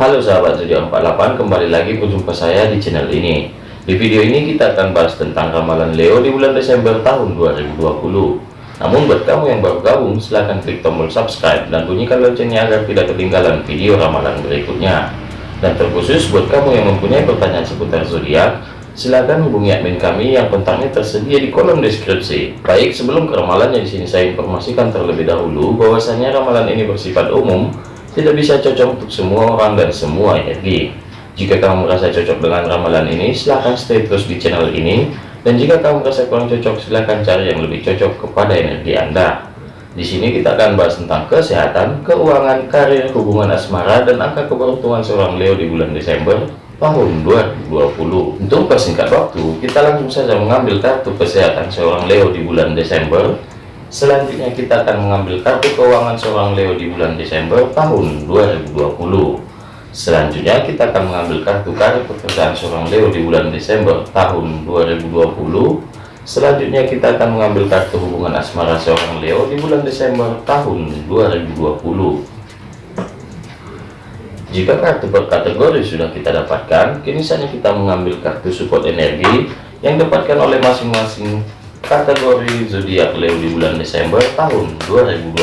Halo sahabat zodiak 48 kembali lagi berjumpa saya di channel ini. Di video ini kita akan bahas tentang ramalan Leo di bulan Desember tahun 2020 namun buat kamu yang baru gabung silahkan klik tombol subscribe dan bunyikan loncengnya agar tidak ketinggalan video ramalan berikutnya. Dan terkhusus buat kamu yang mempunyai pertanyaan seputar zodiak silahkan hubungi admin kami yang kontaknya tersedia di kolom deskripsi. Baik sebelum ke ramalannya di sini saya informasikan terlebih dahulu bahwasanya ramalan ini bersifat umum tidak bisa cocok untuk semua orang dan semua energi jika kamu merasa cocok dengan ramalan ini silahkan stay terus di channel ini. Dan jika kamu merasa kurang cocok silahkan cari yang lebih cocok kepada energi anda. Di sini kita akan bahas tentang kesehatan keuangan karir hubungan asmara dan angka keberuntungan seorang Leo di bulan Desember tahun 2020 untuk persingkat waktu kita langsung saja mengambil kartu kesehatan seorang Leo di bulan Desember Selanjutnya kita akan mengambil kartu keuangan seorang Leo di bulan Desember tahun 2020. Selanjutnya kita akan mengambil kartu karir pekerjaan seorang Leo di bulan Desember tahun 2020. Selanjutnya kita akan mengambil kartu hubungan asmara seorang Leo di bulan Desember tahun 2020. Jika kartu per kategori sudah kita dapatkan, kini saatnya kita mengambil kartu support energi yang dapatkan oleh masing-masing kategori zodiak Leo di bulan Desember tahun 2020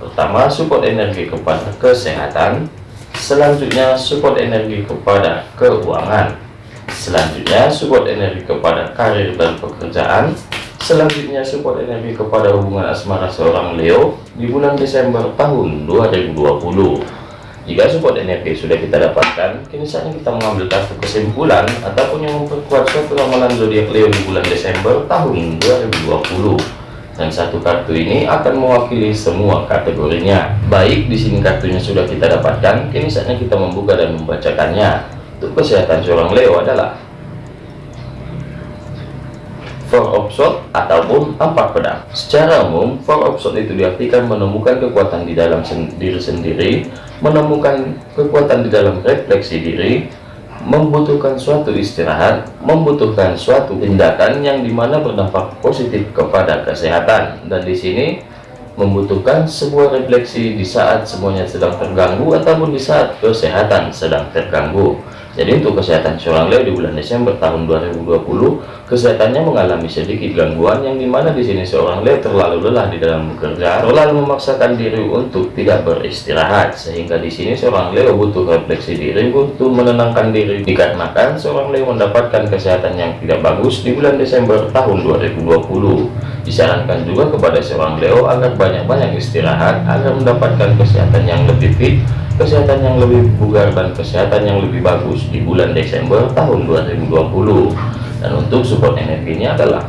pertama support energi kepada kesehatan. Selanjutnya support energi kepada keuangan. Selanjutnya support energi kepada karir dan pekerjaan. Selanjutnya support energi kepada hubungan asmara seorang Leo di bulan Desember tahun 2020 jika support energi sudah kita dapatkan, kini saatnya kita mengambil kartu kesimpulan ataupun yang memperkuat suatu ramalan zodiak Leo di bulan Desember tahun 2020. Dan satu kartu ini akan mewakili semua kategorinya. Baik, di sini kartunya sudah kita dapatkan, kini saatnya kita membuka dan membacakannya. Untuk kesehatan seorang Leo adalah of sword ataupun empat pedang. Secara umum of sword itu diartikan menemukan kekuatan di dalam sen diri sendiri menemukan kekuatan di dalam refleksi diri membutuhkan suatu istirahat membutuhkan suatu tindakan yang di mana berdampak positif kepada kesehatan. Dan di sini membutuhkan sebuah refleksi di saat semuanya sedang terganggu ataupun di saat kesehatan sedang terganggu jadi untuk kesehatan seorang Leo di bulan Desember tahun 2020, kesehatannya mengalami sedikit gangguan yang di mana di sini seorang Leo terlalu lelah di dalam bekerja, terlalu memaksakan diri untuk tidak beristirahat, sehingga di sini seorang Leo butuh refleksi diri, butuh menenangkan diri, dikarenakan seorang Leo mendapatkan kesehatan yang tidak bagus di bulan Desember tahun 2020. Disarankan juga kepada seorang Leo agar banyak-banyak istirahat agar mendapatkan kesehatan yang lebih fit kesehatan yang lebih bugar dan kesehatan yang lebih bagus di bulan Desember tahun 2020 dan untuk support energinya adalah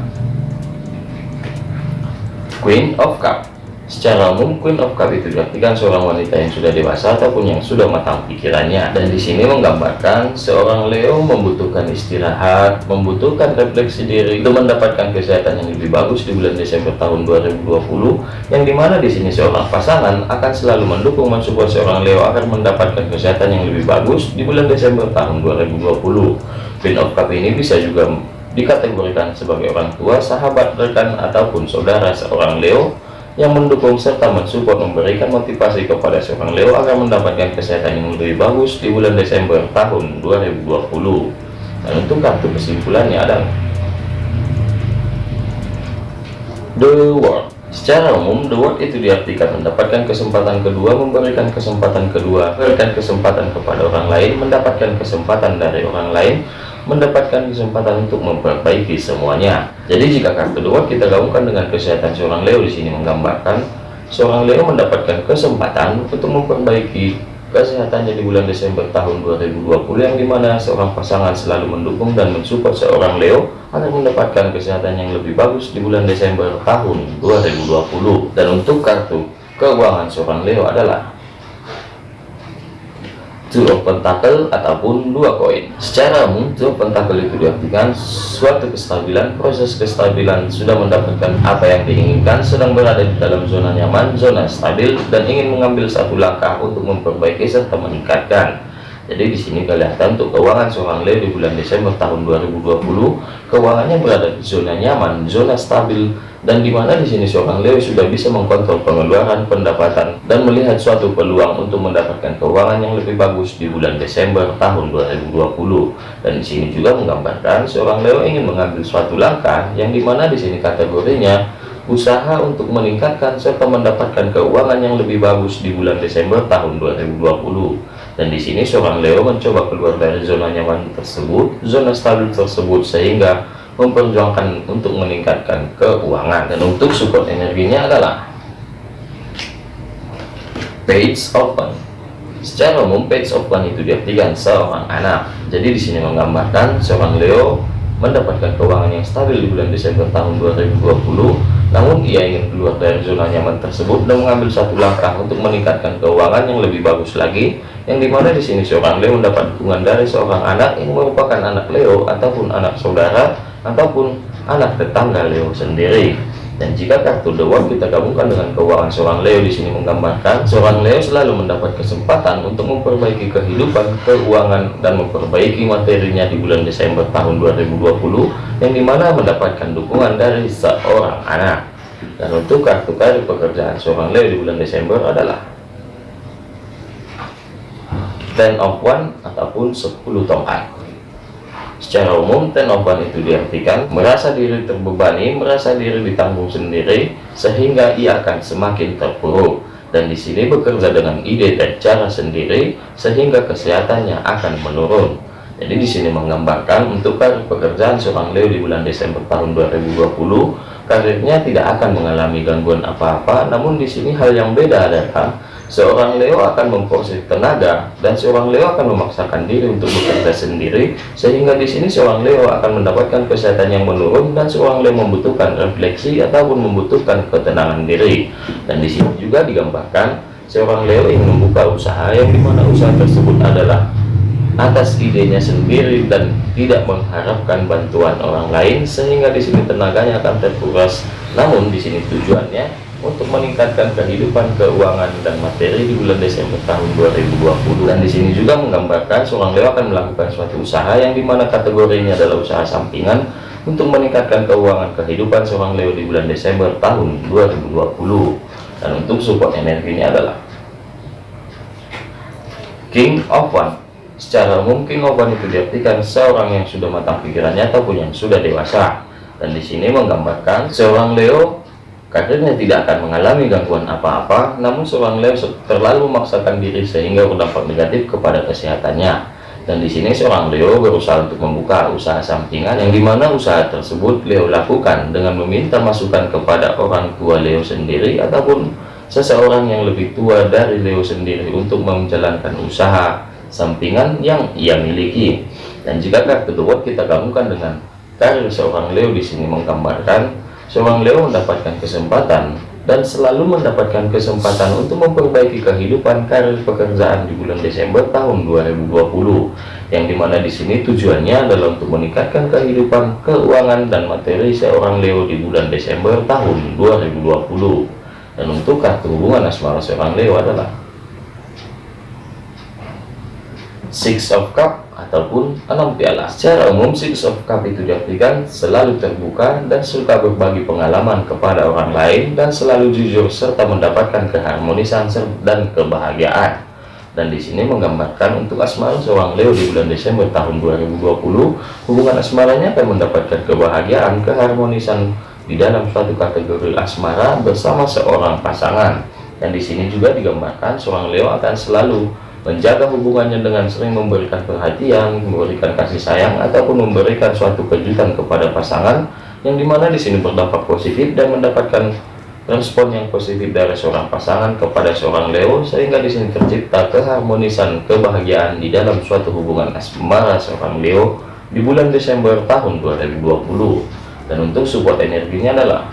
Queen of Cup Secara umum, Queen of Cup itu diartikan seorang wanita yang sudah dewasa ataupun yang sudah matang pikirannya. Dan di sini menggambarkan seorang Leo membutuhkan istirahat, membutuhkan refleksi diri untuk mendapatkan kesehatan yang lebih bagus di bulan Desember tahun 2020. Yang di mana di sini seorang pasangan akan selalu mendukung mensupport seorang Leo agar mendapatkan kesehatan yang lebih bagus di bulan Desember tahun 2020. Queen of Cup ini bisa juga dikategorikan sebagai orang tua, sahabat, rekan, ataupun saudara seorang Leo yang mendukung serta mensupport memberikan motivasi kepada seorang Leo agar mendapatkan kesehatan yang lebih bagus di bulan Desember tahun 2020 dan untuk kartu kesimpulannya adalah The World. Secara umum The World itu diartikan mendapatkan kesempatan kedua memberikan kesempatan kedua memberikan kesempatan kepada orang lain mendapatkan kesempatan dari orang lain mendapatkan kesempatan untuk memperbaiki semuanya. Jadi jika kartu dua kita gabungkan dengan kesehatan seorang Leo di sini menggambarkan seorang Leo mendapatkan kesempatan untuk memperbaiki kesehatannya di bulan Desember tahun 2020 yang di mana seorang pasangan selalu mendukung dan mensupport seorang Leo agar mendapatkan kesehatan yang lebih bagus di bulan Desember tahun 2020 dan untuk kartu keuangan seorang Leo adalah two of pentacle ataupun dua koin. Secara umum two of pentacle itu diartikan suatu kestabilan proses kestabilan sudah mendapatkan apa yang diinginkan sedang berada di dalam zona nyaman zona stabil dan ingin mengambil satu langkah untuk memperbaiki serta meningkatkan. Jadi di sini kelihatan untuk keuangan seorang Leo di bulan Desember tahun 2020 keuangannya berada di zona nyaman zona stabil dan di mana di sini seorang Leo sudah bisa mengkontrol pengeluaran pendapatan dan melihat suatu peluang untuk mendapatkan keuangan yang lebih bagus di bulan Desember tahun 2020 dan di sini juga menggambarkan seorang Leo ingin mengambil suatu langkah yang di mana di sini kategorinya usaha untuk meningkatkan serta mendapatkan keuangan yang lebih bagus di bulan Desember tahun 2020 dan di sini seorang Leo mencoba keluar dari zona nyaman tersebut zona stabil tersebut sehingga memperjuangkan untuk meningkatkan keuangan dan untuk support energinya adalah page open. Secara umum page open itu diartikan seorang anak. Jadi di sini menggambarkan seorang Leo mendapatkan keuangan yang stabil di bulan Desember tahun 2020 namun ia ingin keluar dari zona nyaman tersebut dan mengambil satu langkah untuk meningkatkan keuangan yang lebih bagus lagi yang di mana di sini seorang Leo mendapat dukungan dari seorang anak yang merupakan anak Leo ataupun anak saudara ataupun anak tetangga Leo sendiri. Dan jika kartu World kita gabungkan dengan keuangan seorang Leo di sini menggambarkan seorang Leo selalu mendapat kesempatan untuk memperbaiki kehidupan keuangan dan memperbaiki materinya di bulan Desember tahun 2020 yang di mana mendapatkan dukungan dari seorang anak. Dan untuk kartu karir pekerjaan seorang Leo di bulan Desember adalah Ten of One ataupun 10 tongkat Secara umum, tenoban itu diartikan merasa diri terbebani, merasa diri ditanggung sendiri, sehingga ia akan semakin terpuruk. Dan di sini bekerja dengan ide dan cara sendiri, sehingga kesehatannya akan menurun. Jadi di sini menggambarkan untuk karir pekerjaan seorang Leo di bulan Desember tahun 2020, karirnya tidak akan mengalami gangguan apa-apa. Namun di sini hal yang beda adalah seorang Leo akan memproses tenaga dan seorang Leo akan memaksakan diri untuk bekerja sendiri sehingga di sini seorang Leo akan mendapatkan kesehatan yang menurun dan seorang Leo membutuhkan refleksi ataupun membutuhkan ketenangan diri. Dan di sini juga digambarkan seorang Leo ingin membuka usaha yang di mana usaha tersebut adalah atas idenya sendiri dan tidak mengharapkan bantuan orang lain sehingga di sini tenaganya akan terkuras. Namun di sini tujuannya untuk meningkatkan kehidupan keuangan dan materi di bulan Desember tahun 2020 dan di sini juga menggambarkan seorang Leo akan melakukan suatu usaha yang di mana kategorinya adalah usaha sampingan untuk meningkatkan keuangan kehidupan seorang Leo di bulan Desember tahun 2020 dan untuk support energinya adalah King of One. Secara umum King of One itu diartikan seorang yang sudah matang pikirannya ataupun yang sudah dewasa. Dan di sini menggambarkan seorang Leo karirnya tidak akan mengalami gangguan apa-apa namun seorang Leo terlalu memaksakan diri sehingga berdampak negatif kepada kesehatannya. Dan di sini seorang Leo berusaha untuk membuka usaha sampingan yang di mana usaha tersebut Leo lakukan dengan meminta masukan kepada orang tua Leo sendiri ataupun seseorang yang lebih tua dari Leo sendiri untuk menjalankan usaha sampingan yang ia miliki. Dan jika kartu kita gabungkan dengan karir seorang Leo di sini menggambarkan seorang Leo mendapatkan kesempatan dan selalu mendapatkan kesempatan untuk memperbaiki kehidupan karir pekerjaan di bulan Desember tahun 2020 yang di mana di sini tujuannya adalah untuk meningkatkan kehidupan keuangan dan materi seorang Leo di bulan Desember tahun 2020 dan untuk kartu hubungan asmara seorang Leo adalah Six of Cup ataupun enam piala. Secara umum Six of Cup itu diartikan selalu terbuka dan suka berbagi pengalaman kepada orang lain dan selalu jujur serta mendapatkan keharmonisan dan kebahagiaan. Dan di sini menggambarkan untuk asmara seorang Leo di bulan Desember tahun 2020, hubungan asmaranya akan mendapatkan kebahagiaan, keharmonisan di dalam suatu kategori asmara bersama seorang pasangan. Dan di sini juga digambarkan seorang Leo akan selalu menjaga hubungannya dengan sering memberikan perhatian, memberikan kasih sayang, ataupun memberikan suatu kejutan kepada pasangan yang di mana di sini berdampak positif dan mendapatkan respon yang positif dari seorang pasangan kepada seorang Leo sehingga di sini tercipta keharmonisan kebahagiaan di dalam suatu hubungan asmara seorang Leo di bulan Desember tahun 2020 dan untuk support energinya adalah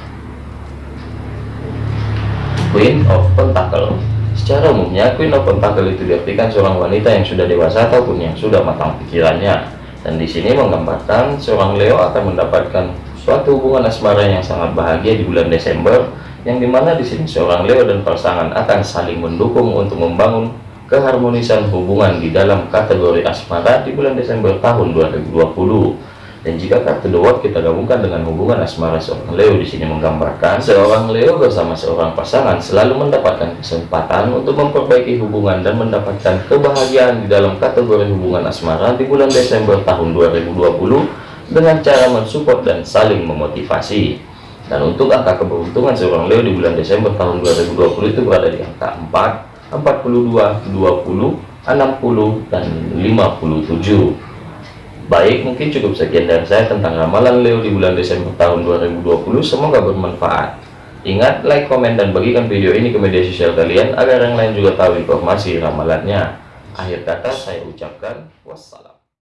Queen of Pentacle Secara umumnya, Queen of Pentacle itu diartikan seorang wanita yang sudah dewasa ataupun yang sudah matang pikirannya. Dan di sini menggambarkan seorang Leo akan mendapatkan suatu hubungan asmara yang sangat bahagia di bulan Desember, yang di mana di sini seorang Leo dan pasangan akan saling mendukung untuk membangun keharmonisan hubungan di dalam kategori asmara di bulan Desember tahun 2020. Dan jika kartu The World kita gabungkan dengan hubungan asmara seorang Leo di sini menggambarkan seorang Leo bersama seorang pasangan selalu mendapatkan kesempatan untuk memperbaiki hubungan dan mendapatkan kebahagiaan di dalam kategori hubungan asmara di bulan Desember tahun 2020 dengan cara mensupport dan saling memotivasi. Dan untuk angka keberuntungan seorang Leo di bulan Desember tahun 2020 itu berada di angka 4, 42, 20, 60 dan 57 baik mungkin cukup sekian dari saya tentang ramalan Leo di bulan Desember tahun 2020 semoga bermanfaat. Ingat like komen dan bagikan video ini ke media sosial kalian agar yang lain juga tahu informasi ramalannya. Akhir kata saya ucapkan wassalam